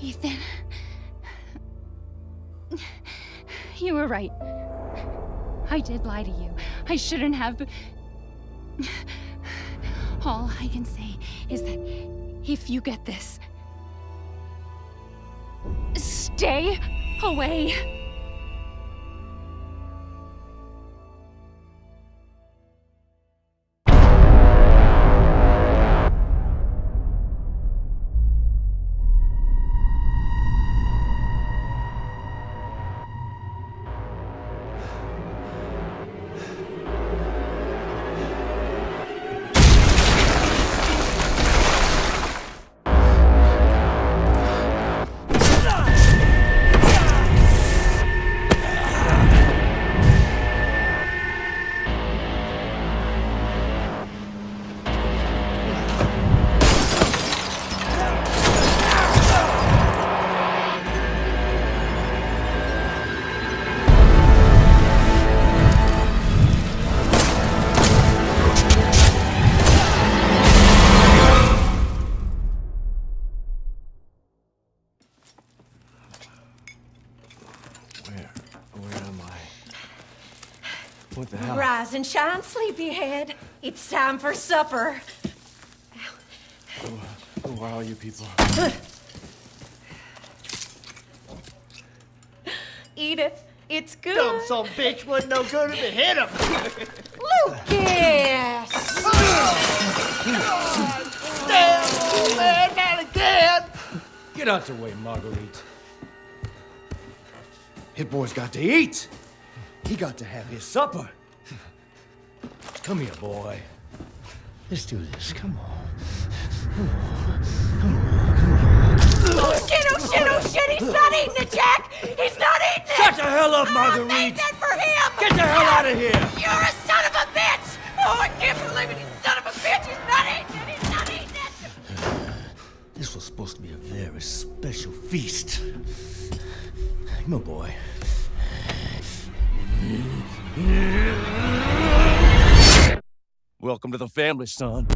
Ethan. You were right. I did lie to you. I shouldn't have. All I can say is that if you get this, stay away. What the hell? Rise and shine, sleepyhead. It's time for supper. Who, who are all you people? Edith. It's good. Dumb son bitch wasn't no good if it hit him. Lucas! Damn, old man, not again. Get out the way, Marguerite. Hit boy's got to eat. He got to have his supper. Come here, boy. Let's do this. Come on. come on Oh shit, oh shit, oh shit! He's not eating it, Jack! He's not eating it! Shut the hell up, oh, I Marguerite! made that for him! Get the hell out of here! You're a son of a bitch! Oh, I can't believe it! You son of a bitch! He's not eating it! He's not eating it! This was supposed to be a very special feast. On, boy. Welcome to the family, son.